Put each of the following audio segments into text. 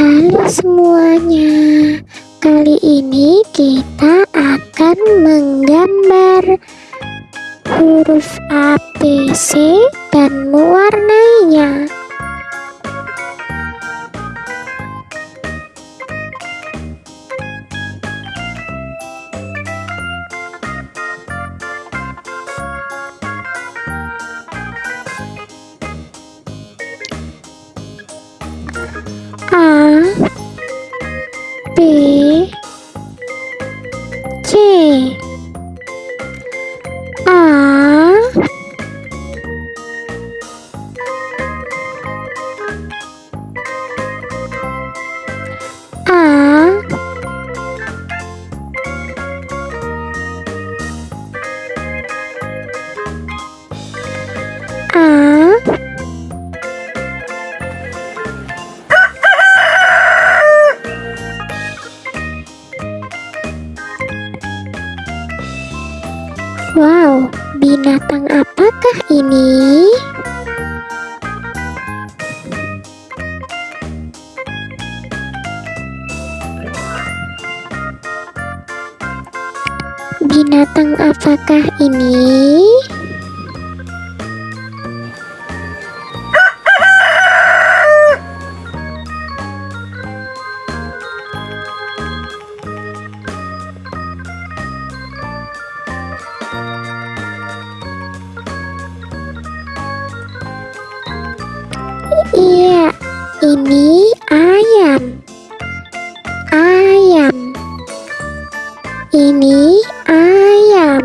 Halo semuanya, kali ini kita akan menggambar huruf A, B, C dan mewarnainya. Wow, binatang apakah ini? Binatang apakah ini? Iya, ini ayam. Ayam. Ini ayam.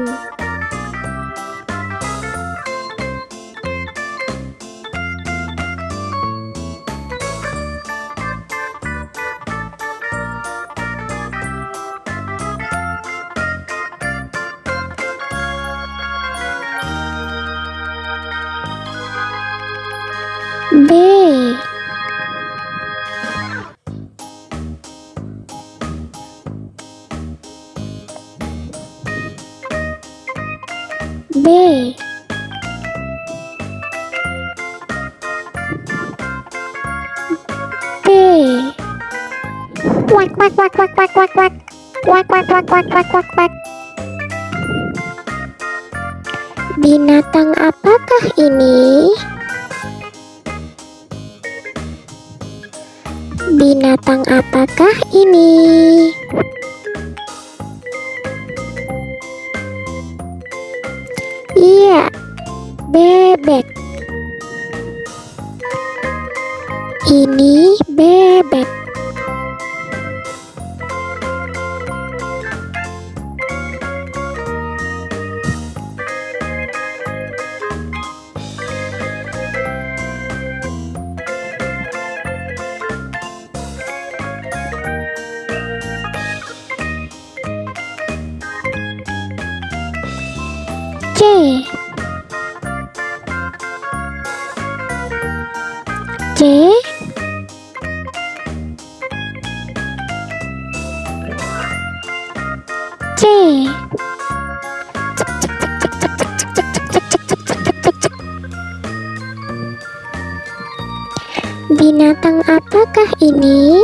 B B B Wak wak wak wak wak wak wak Wak wak wak wak wak wak wak Binatang apakah ini? Binatang apakah ini? Iya, bebek. Ini bebek. C C Binatang apakah ini?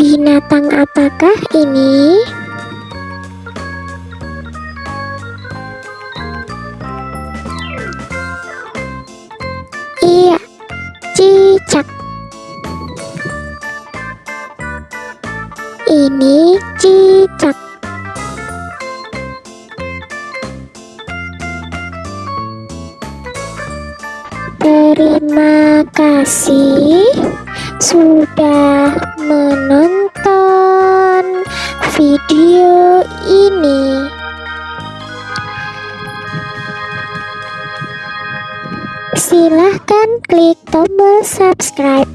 Binatang apakah ini? Cicak. Ini cicak. Terima kasih sudah menonton video ini. Silahkan klik tombol subscribe.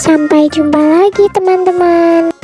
Sampai jumpa lagi teman-teman.